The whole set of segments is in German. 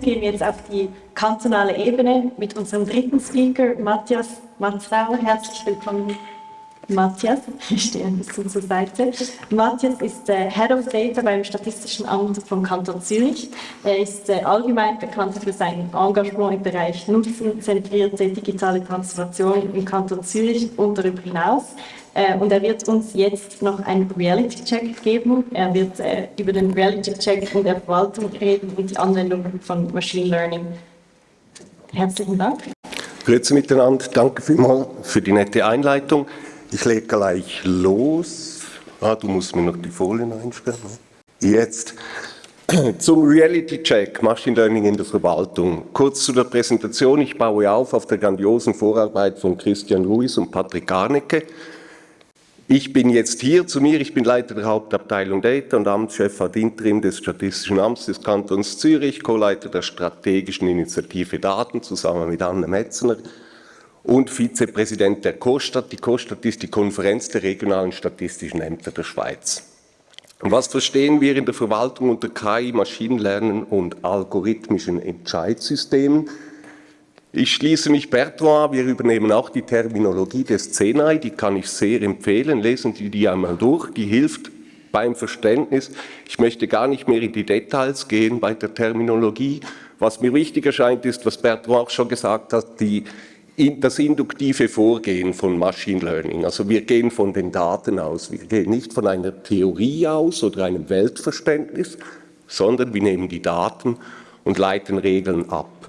gehen wir jetzt auf die kantonale Ebene mit unserem dritten Speaker, Matthias Matzauer. Herzlich willkommen, Matthias. Ich stehe ein bisschen zur Seite. Matthias ist äh, Head of Data beim Statistischen Amt vom Kanton Zürich. Er ist äh, allgemein bekannt für sein Engagement im Bereich nutzenzentrierte digitale Transformation im Kanton Zürich und darüber hinaus. Äh, und er wird uns jetzt noch einen Reality-Check geben. Er wird äh, über den Reality-Check in der Verwaltung reden und die Anwendung von Machine Learning. Herzlichen Dank. Grüezi miteinander, danke vielmals für die nette Einleitung. Ich lege gleich los. Ah, du musst mir noch die Folien einstellen. Jetzt zum Reality-Check, Machine Learning in der Verwaltung. Kurz zu der Präsentation. Ich baue auf auf der grandiosen Vorarbeit von Christian Ruiz und Patrick Garnecke. Ich bin jetzt hier zu mir, ich bin Leiter der Hauptabteilung Data und Amtschef ad interim des Statistischen Amts des Kantons Zürich, Co-Leiter der strategischen Initiative Daten zusammen mit Anne Metzner und Vizepräsident der COSTAT. Die COSTAT ist die Konferenz der regionalen statistischen Ämter der Schweiz. Und was verstehen wir in der Verwaltung unter KI, Maschinenlernen und algorithmischen Entscheidsystemen? Ich schließe mich Bertrand, wir übernehmen auch die Terminologie des CENAI, die kann ich sehr empfehlen, lesen Sie die einmal durch, die hilft beim Verständnis. Ich möchte gar nicht mehr in die Details gehen bei der Terminologie. Was mir wichtig erscheint, ist, was Bertrand auch schon gesagt hat, die, das induktive Vorgehen von Machine Learning. Also wir gehen von den Daten aus, wir gehen nicht von einer Theorie aus oder einem Weltverständnis, sondern wir nehmen die Daten und leiten Regeln ab.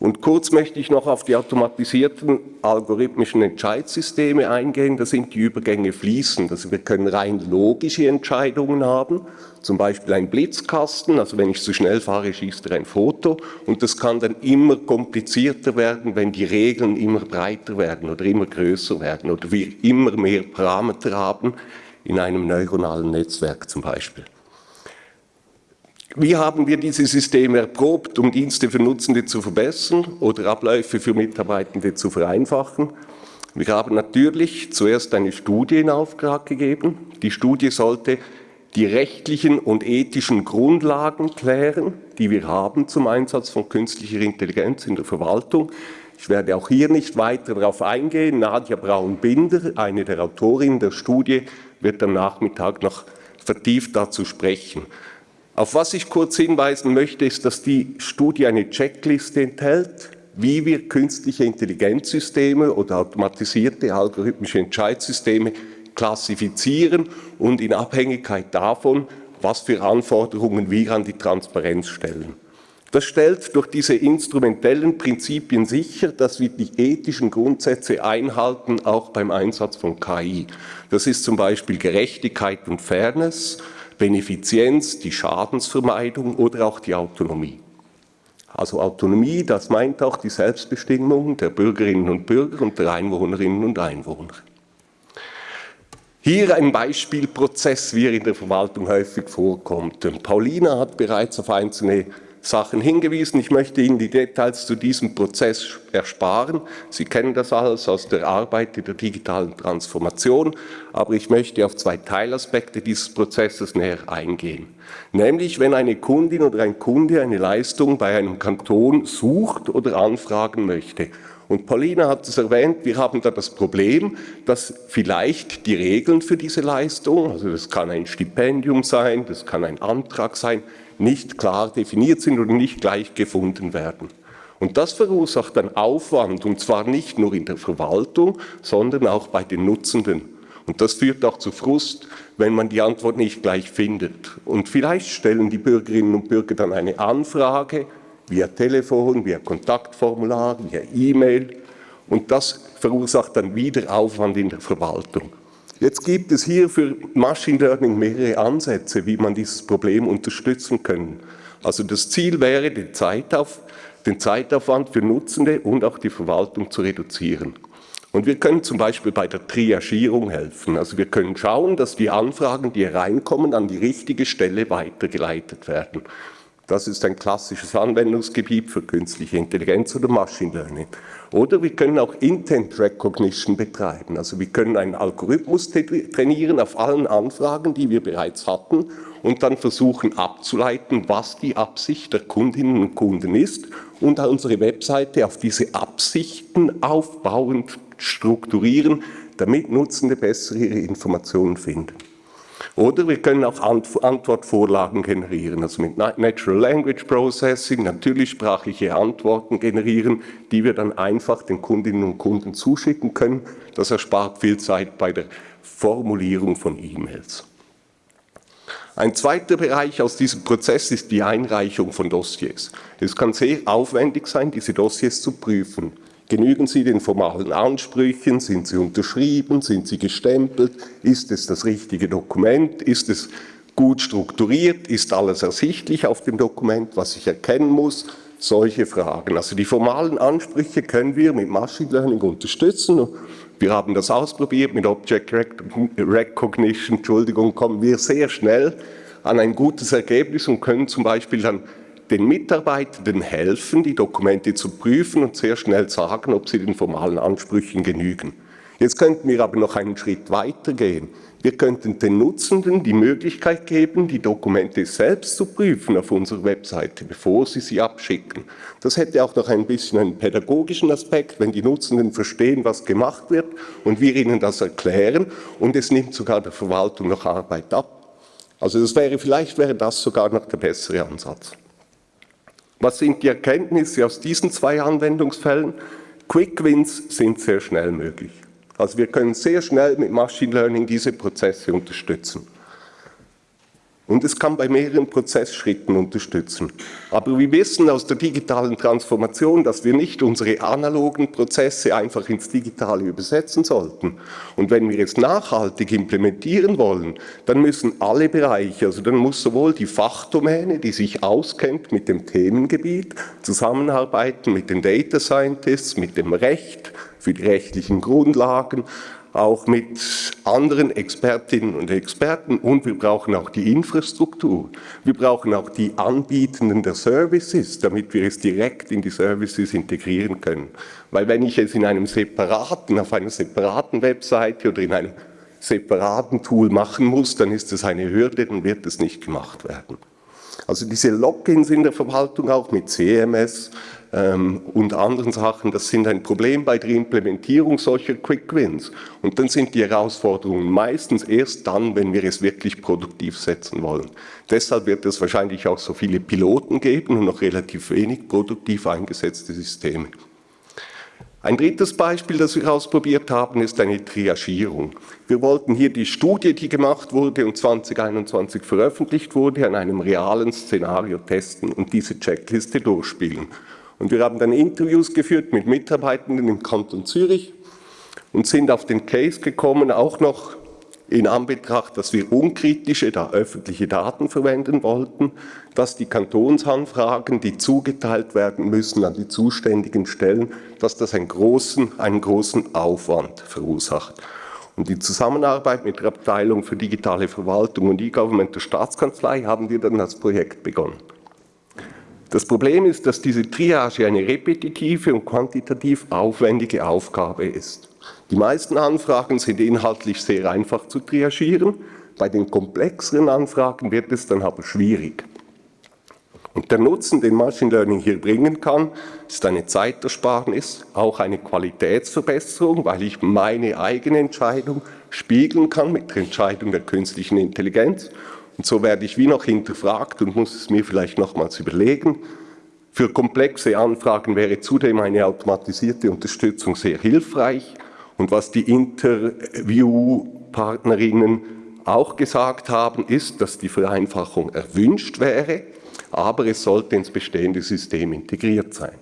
Und kurz möchte ich noch auf die automatisierten algorithmischen Entscheidssysteme eingehen. Da sind die Übergänge fließend. Also wir können rein logische Entscheidungen haben, zum Beispiel ein Blitzkasten, also wenn ich zu schnell fahre, schießt er ein Foto. Und das kann dann immer komplizierter werden, wenn die Regeln immer breiter werden oder immer größer werden oder wir immer mehr Parameter haben in einem neuronalen Netzwerk zum Beispiel. Wie haben wir diese Systeme erprobt, um Dienste für Nutzende zu verbessern oder Abläufe für Mitarbeitende zu vereinfachen? Wir haben natürlich zuerst eine Studie in Auftrag gegeben. Die Studie sollte die rechtlichen und ethischen Grundlagen klären, die wir haben zum Einsatz von künstlicher Intelligenz in der Verwaltung. Ich werde auch hier nicht weiter darauf eingehen. Nadja Braun-Binder, eine der Autorinnen der Studie, wird am Nachmittag noch vertieft dazu sprechen. Auf was ich kurz hinweisen möchte, ist, dass die Studie eine Checkliste enthält, wie wir künstliche Intelligenzsysteme oder automatisierte algorithmische Entscheidssysteme klassifizieren und in Abhängigkeit davon, was für Anforderungen wir an die Transparenz stellen. Das stellt durch diese instrumentellen Prinzipien sicher, dass wir die ethischen Grundsätze einhalten, auch beim Einsatz von KI. Das ist zum Beispiel Gerechtigkeit und Fairness, Benefizienz, die Schadensvermeidung oder auch die Autonomie. Also Autonomie, das meint auch die Selbstbestimmung der Bürgerinnen und Bürger und der Einwohnerinnen und Einwohner. Hier ein Beispielprozess, wie er in der Verwaltung häufig vorkommt. Paulina hat bereits auf einzelne Sachen hingewiesen. Ich möchte Ihnen die Details zu diesem Prozess ersparen. Sie kennen das alles aus der Arbeit der digitalen Transformation, aber ich möchte auf zwei Teilaspekte dieses Prozesses näher eingehen. Nämlich, wenn eine Kundin oder ein Kunde eine Leistung bei einem Kanton sucht oder anfragen möchte. Und Paulina hat es erwähnt, wir haben da das Problem, dass vielleicht die Regeln für diese Leistung, also das kann ein Stipendium sein, das kann ein Antrag sein, nicht klar definiert sind oder nicht gleich gefunden werden. Und das verursacht dann Aufwand, und zwar nicht nur in der Verwaltung, sondern auch bei den Nutzenden. Und das führt auch zu Frust, wenn man die Antwort nicht gleich findet. Und vielleicht stellen die Bürgerinnen und Bürger dann eine Anfrage via Telefon, via Kontaktformular, via E-Mail. Und das verursacht dann wieder Aufwand in der Verwaltung. Jetzt gibt es hier für Machine Learning mehrere Ansätze, wie man dieses Problem unterstützen kann. Also das Ziel wäre, den, Zeitauf, den Zeitaufwand für Nutzende und auch die Verwaltung zu reduzieren. Und wir können zum Beispiel bei der Triagierung helfen. Also wir können schauen, dass die Anfragen, die reinkommen, an die richtige Stelle weitergeleitet werden. Das ist ein klassisches Anwendungsgebiet für künstliche Intelligenz oder Machine Learning. Oder wir können auch Intent Recognition betreiben. Also wir können einen Algorithmus trainieren auf allen Anfragen, die wir bereits hatten und dann versuchen abzuleiten, was die Absicht der Kundinnen und Kunden ist und unsere Webseite auf diese Absichten aufbauend strukturieren, damit Nutzende bessere Informationen finden. Oder wir können auch Antwortvorlagen generieren, also mit Natural Language Processing natürlich sprachliche Antworten generieren, die wir dann einfach den Kundinnen und Kunden zuschicken können. Das erspart viel Zeit bei der Formulierung von E-Mails. Ein zweiter Bereich aus diesem Prozess ist die Einreichung von Dossiers. Es kann sehr aufwendig sein, diese Dossiers zu prüfen. Genügen sie den formalen Ansprüchen? Sind sie unterschrieben? Sind sie gestempelt? Ist es das richtige Dokument? Ist es gut strukturiert? Ist alles ersichtlich auf dem Dokument, was ich erkennen muss? Solche Fragen. Also die formalen Ansprüche können wir mit Machine Learning unterstützen. Wir haben das ausprobiert mit Object Recognition, Entschuldigung, kommen wir sehr schnell an ein gutes Ergebnis und können zum Beispiel dann den Mitarbeitenden helfen, die Dokumente zu prüfen und sehr schnell sagen, ob sie den formalen Ansprüchen genügen. Jetzt könnten wir aber noch einen Schritt weiter gehen. Wir könnten den Nutzenden die Möglichkeit geben, die Dokumente selbst zu prüfen auf unserer Webseite, bevor sie sie abschicken. Das hätte auch noch ein bisschen einen pädagogischen Aspekt, wenn die Nutzenden verstehen, was gemacht wird und wir ihnen das erklären und es nimmt sogar der Verwaltung noch Arbeit ab. Also das wäre, vielleicht wäre das sogar noch der bessere Ansatz. Was sind die Erkenntnisse aus diesen zwei Anwendungsfällen? Quick Wins sind sehr schnell möglich. Also wir können sehr schnell mit Machine Learning diese Prozesse unterstützen. Und es kann bei mehreren Prozessschritten unterstützen. Aber wir wissen aus der digitalen Transformation, dass wir nicht unsere analogen Prozesse einfach ins Digitale übersetzen sollten. Und wenn wir es nachhaltig implementieren wollen, dann müssen alle Bereiche, also dann muss sowohl die Fachdomäne, die sich auskennt mit dem Themengebiet, zusammenarbeiten mit den Data Scientists, mit dem Recht, für die rechtlichen Grundlagen, auch mit anderen Expertinnen und Experten und wir brauchen auch die Infrastruktur. Wir brauchen auch die Anbietenden der Services, damit wir es direkt in die Services integrieren können. Weil wenn ich es in einem separaten, auf einer separaten Webseite oder in einem separaten Tool machen muss, dann ist es eine Hürde, dann wird es nicht gemacht werden. Also diese Logins in der Verwaltung auch mit CMS, ähm, und anderen Sachen, das sind ein Problem bei der Implementierung solcher Quick Wins. Und dann sind die Herausforderungen meistens erst dann, wenn wir es wirklich produktiv setzen wollen. Deshalb wird es wahrscheinlich auch so viele Piloten geben und noch relativ wenig produktiv eingesetzte Systeme. Ein drittes Beispiel, das wir ausprobiert haben, ist eine Triagierung. Wir wollten hier die Studie, die gemacht wurde und 2021 veröffentlicht wurde, an einem realen Szenario testen und diese Checkliste durchspielen. Und wir haben dann Interviews geführt mit Mitarbeitenden im Kanton Zürich und sind auf den Case gekommen, auch noch in Anbetracht, dass wir unkritische, da öffentliche Daten verwenden wollten, dass die Kantonsanfragen, die zugeteilt werden müssen an die zuständigen Stellen, dass das einen großen, einen großen Aufwand verursacht. Und die Zusammenarbeit mit der Abteilung für digitale Verwaltung und E-Government der Staatskanzlei haben wir dann das Projekt begonnen. Das Problem ist, dass diese Triage eine repetitive und quantitativ aufwendige Aufgabe ist. Die meisten Anfragen sind inhaltlich sehr einfach zu triagieren, bei den komplexeren Anfragen wird es dann aber schwierig. Und der Nutzen, den Machine Learning hier bringen kann, ist eine Zeitersparnis, auch eine Qualitätsverbesserung, weil ich meine eigene Entscheidung spiegeln kann mit der Entscheidung der künstlichen Intelligenz und so werde ich wie noch hinterfragt und muss es mir vielleicht nochmals überlegen. Für komplexe Anfragen wäre zudem eine automatisierte Unterstützung sehr hilfreich. Und was die Interviewpartnerinnen auch gesagt haben, ist, dass die Vereinfachung erwünscht wäre, aber es sollte ins bestehende System integriert sein.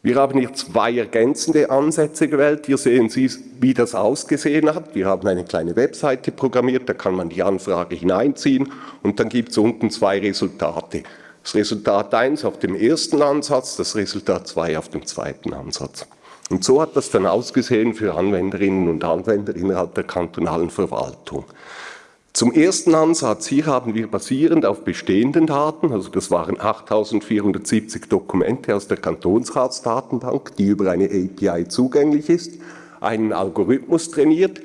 Wir haben hier zwei ergänzende Ansätze gewählt. Hier sehen Sie, wie das ausgesehen hat. Wir haben eine kleine Webseite programmiert, da kann man die Anfrage hineinziehen und dann gibt es unten zwei Resultate. Das Resultat 1 auf dem ersten Ansatz, das Resultat 2 auf dem zweiten Ansatz. Und so hat das dann ausgesehen für Anwenderinnen und Anwender innerhalb der kantonalen Verwaltung. Zum ersten Ansatz, hier haben wir basierend auf bestehenden Daten, also das waren 8470 Dokumente aus der Kantonsratsdatenbank, die über eine API zugänglich ist, einen Algorithmus trainiert,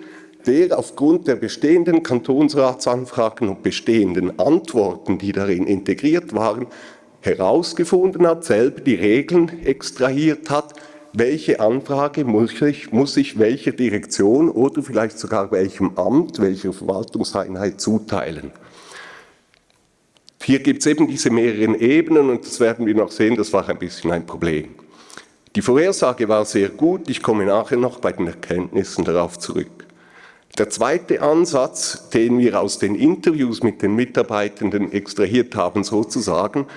der aufgrund der bestehenden Kantonsratsanfragen und bestehenden Antworten, die darin integriert waren, herausgefunden hat, selber die Regeln extrahiert hat, welche Anfrage muss ich, muss ich welcher Direktion oder vielleicht sogar welchem Amt, welcher Verwaltungseinheit zuteilen. Hier gibt es eben diese mehreren Ebenen und das werden wir noch sehen, das war ein bisschen ein Problem. Die Vorhersage war sehr gut, ich komme nachher noch bei den Erkenntnissen darauf zurück. Der zweite Ansatz, den wir aus den Interviews mit den Mitarbeitenden extrahiert haben sozusagen,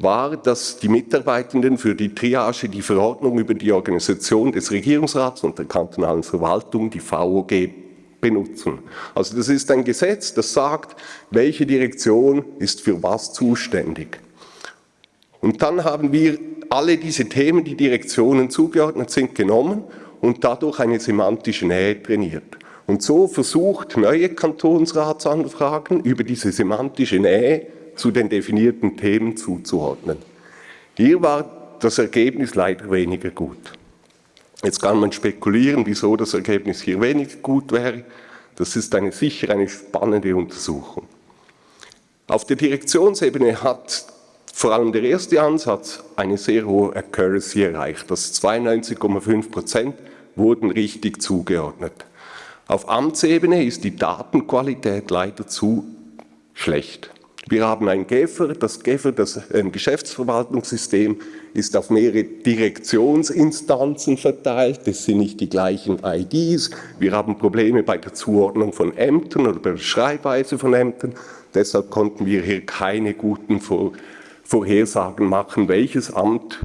war, dass die Mitarbeitenden für die Triage die Verordnung über die Organisation des Regierungsrats und der kantonalen Verwaltung, die VOG, benutzen. Also das ist ein Gesetz, das sagt, welche Direktion ist für was zuständig. Und dann haben wir alle diese Themen, die Direktionen zugeordnet sind, genommen und dadurch eine semantische Nähe trainiert. Und so versucht neue Kantonsratsanfragen über diese semantische Nähe zu den definierten Themen zuzuordnen. Hier war das Ergebnis leider weniger gut. Jetzt kann man spekulieren, wieso das Ergebnis hier weniger gut wäre. Das ist eine, sicher eine spannende Untersuchung. Auf der Direktionsebene hat vor allem der erste Ansatz eine sehr hohe Accuracy erreicht. Das 92,5 Prozent wurden richtig zugeordnet. Auf Amtsebene ist die Datenqualität leider zu schlecht. Wir haben ein GEFER, das GEFER, das Geschäftsverwaltungssystem, ist auf mehrere Direktionsinstanzen verteilt, das sind nicht die gleichen IDs, wir haben Probleme bei der Zuordnung von Ämtern oder bei der Schreibweise von Ämtern, deshalb konnten wir hier keine guten Vor Vorhersagen machen, welches Amt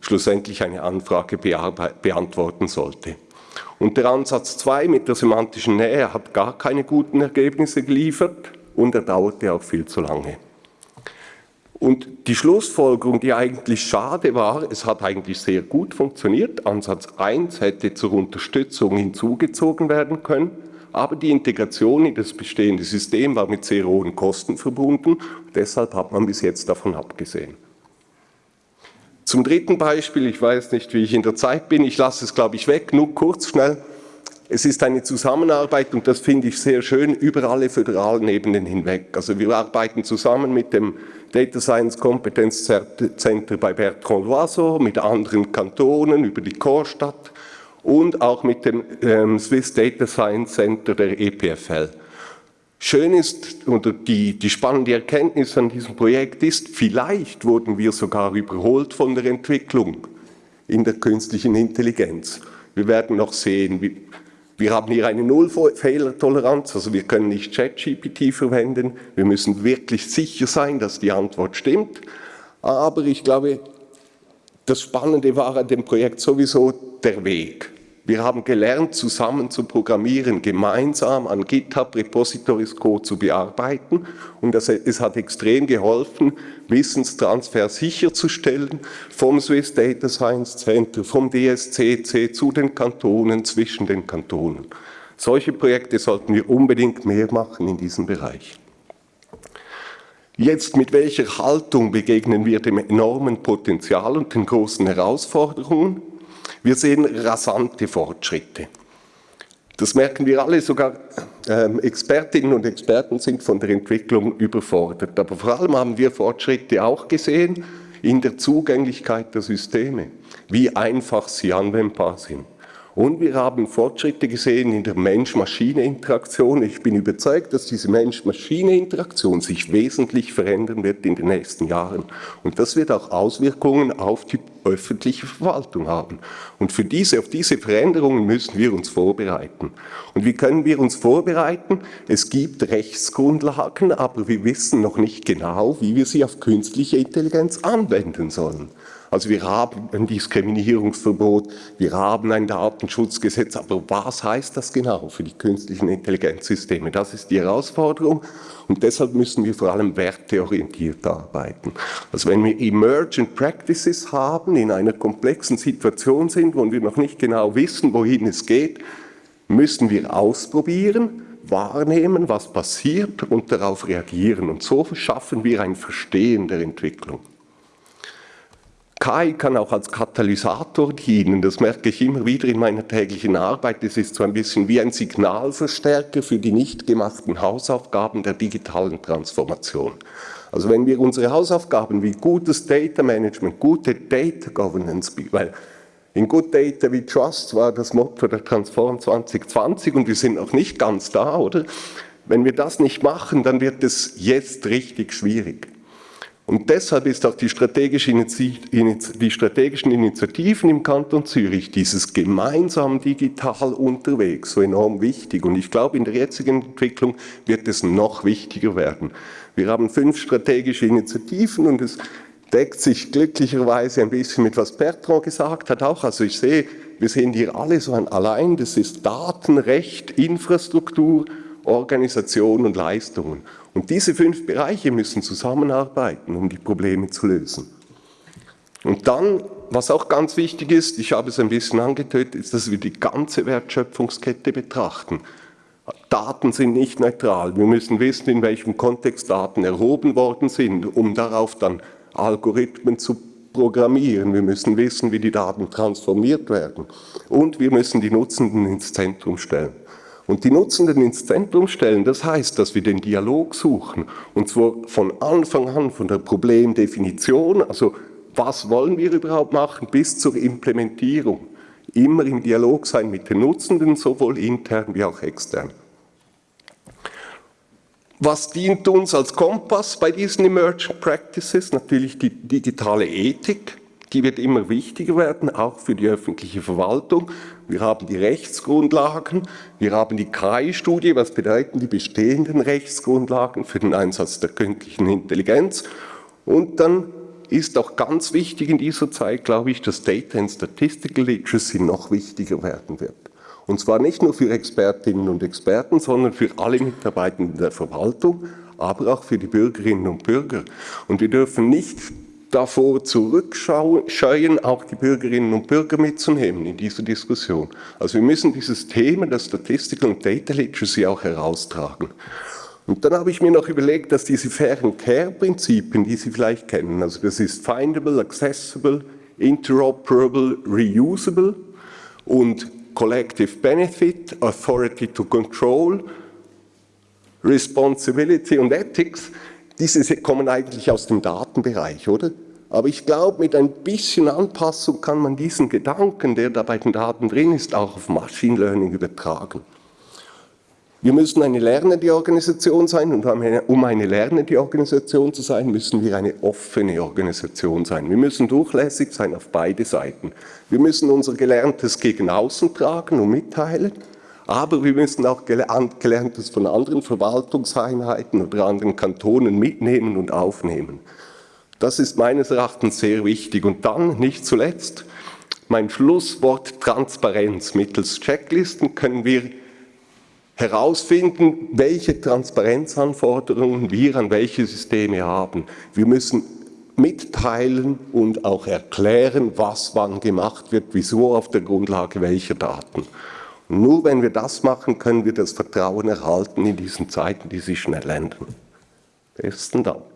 schlussendlich eine Anfrage beantworten sollte. Und der Ansatz 2 mit der semantischen Nähe hat gar keine guten Ergebnisse geliefert und er dauerte auch viel zu lange. Und die Schlussfolgerung, die eigentlich schade war, es hat eigentlich sehr gut funktioniert. Ansatz 1 hätte zur Unterstützung hinzugezogen werden können, aber die Integration in das bestehende System war mit sehr hohen Kosten verbunden. Deshalb hat man bis jetzt davon abgesehen. Zum dritten Beispiel, ich weiß nicht, wie ich in der Zeit bin, ich lasse es, glaube ich, weg, nur kurz, schnell. Es ist eine Zusammenarbeit und das finde ich sehr schön über alle föderalen Ebenen hinweg. Also wir arbeiten zusammen mit dem Data Science Competence Center bei Bertrand Loiseau, mit anderen Kantonen über die Chorstadt und auch mit dem ähm, Swiss Data Science Center der EPFL. Schön ist, oder die, die spannende Erkenntnis an diesem Projekt ist, vielleicht wurden wir sogar überholt von der Entwicklung in der künstlichen Intelligenz. Wir werden noch sehen, wie, wir haben hier eine Nullfehlertoleranz, also wir können nicht ChatGPT verwenden. Wir müssen wirklich sicher sein, dass die Antwort stimmt. Aber ich glaube, das Spannende war an dem Projekt sowieso der Weg. Wir haben gelernt, zusammen zu programmieren, gemeinsam an GitHub Repositories Code zu bearbeiten und das, es hat extrem geholfen, Wissenstransfer sicherzustellen vom Swiss Data Science Center, vom DSCC zu den Kantonen, zwischen den Kantonen. Solche Projekte sollten wir unbedingt mehr machen in diesem Bereich. Jetzt, mit welcher Haltung begegnen wir dem enormen Potenzial und den großen Herausforderungen? Wir sehen rasante Fortschritte. Das merken wir alle, sogar ähm, Expertinnen und Experten sind von der Entwicklung überfordert. Aber vor allem haben wir Fortschritte auch gesehen in der Zugänglichkeit der Systeme, wie einfach sie anwendbar sind. Und wir haben Fortschritte gesehen in der Mensch-Maschine-Interaktion. Ich bin überzeugt, dass diese Mensch-Maschine-Interaktion sich wesentlich verändern wird in den nächsten Jahren. Und das wird auch Auswirkungen auf die öffentliche Verwaltung haben. Und für diese, auf diese Veränderungen müssen wir uns vorbereiten. Und wie können wir uns vorbereiten? Es gibt Rechtsgrundlagen, aber wir wissen noch nicht genau, wie wir sie auf künstliche Intelligenz anwenden sollen. Also wir haben ein Diskriminierungsverbot, wir haben ein Datenschutzgesetz, aber was heißt das genau für die künstlichen Intelligenzsysteme? Das ist die Herausforderung und deshalb müssen wir vor allem werteorientiert arbeiten. Also wenn wir Emergent Practices haben, in einer komplexen Situation sind, wo wir noch nicht genau wissen, wohin es geht, müssen wir ausprobieren, wahrnehmen, was passiert und darauf reagieren. Und so schaffen wir ein Verstehen der Entwicklung. KI kann auch als Katalysator dienen, das merke ich immer wieder in meiner täglichen Arbeit. Es ist so ein bisschen wie ein Signalverstärker für die nicht gemachten Hausaufgaben der digitalen Transformation. Also wenn wir unsere Hausaufgaben wie gutes Data Management, gute Data Governance, weil in Good Data we Trust war das Motto der Transform 2020 und wir sind noch nicht ganz da, oder? Wenn wir das nicht machen, dann wird es jetzt richtig schwierig. Und deshalb ist auch die, strategische die strategischen Initiativen im Kanton Zürich, dieses gemeinsam digital unterwegs, so enorm wichtig. Und ich glaube, in der jetzigen Entwicklung wird es noch wichtiger werden. Wir haben fünf strategische Initiativen und es deckt sich glücklicherweise ein bisschen mit was Bertrand gesagt hat auch. Also ich sehe, wir sind hier alle so ein allein, das ist Datenrecht, Infrastruktur, Organisation und Leistungen. Und diese fünf Bereiche müssen zusammenarbeiten, um die Probleme zu lösen. Und dann, was auch ganz wichtig ist, ich habe es ein bisschen angetötet, ist, dass wir die ganze Wertschöpfungskette betrachten. Daten sind nicht neutral. Wir müssen wissen, in welchem Kontext Daten erhoben worden sind, um darauf dann Algorithmen zu programmieren. Wir müssen wissen, wie die Daten transformiert werden. Und wir müssen die Nutzenden ins Zentrum stellen. Und die Nutzenden ins Zentrum stellen, das heißt, dass wir den Dialog suchen. Und zwar von Anfang an, von der Problemdefinition, also was wollen wir überhaupt machen, bis zur Implementierung. Immer im Dialog sein mit den Nutzenden, sowohl intern wie auch extern. Was dient uns als Kompass bei diesen Emerging Practices? Natürlich die digitale Ethik. Die wird immer wichtiger werden, auch für die öffentliche Verwaltung. Wir haben die Rechtsgrundlagen, wir haben die KI-Studie, was bedeuten die bestehenden Rechtsgrundlagen für den Einsatz der künstlichen Intelligenz. Und dann ist auch ganz wichtig in dieser Zeit, glaube ich, dass Data and Statistical Literacy noch wichtiger werden wird. Und zwar nicht nur für Expertinnen und Experten, sondern für alle Mitarbeitenden der Verwaltung, aber auch für die Bürgerinnen und Bürger. Und wir dürfen nicht davor zurückscheuen, auch die Bürgerinnen und Bürger mitzunehmen in dieser Diskussion. Also wir müssen dieses Thema der Statistical und Data Literacy auch heraustragen. Und dann habe ich mir noch überlegt, dass diese fairen Care-Prinzipien, die Sie vielleicht kennen, also das ist findable, accessible, interoperable, reusable und collective benefit, authority to control, responsibility und ethics, diese kommen eigentlich aus dem Datenbereich, oder? Aber ich glaube, mit ein bisschen Anpassung kann man diesen Gedanken, der da bei den Daten drin ist, auch auf Machine Learning übertragen. Wir müssen eine lernende Organisation sein und um eine lernende Organisation zu sein, müssen wir eine offene Organisation sein. Wir müssen durchlässig sein auf beide Seiten. Wir müssen unser Gelerntes gegen außen tragen und mitteilen aber wir müssen auch Gelerntes von anderen Verwaltungseinheiten oder anderen Kantonen mitnehmen und aufnehmen. Das ist meines Erachtens sehr wichtig. Und dann, nicht zuletzt, mein Schlusswort Transparenz. Mittels Checklisten können wir herausfinden, welche Transparenzanforderungen wir an welche Systeme haben. Wir müssen mitteilen und auch erklären, was wann gemacht wird, wieso auf der Grundlage welcher Daten. Nur wenn wir das machen, können wir das Vertrauen erhalten in diesen Zeiten, die sich schnell ändern. Besten Dank.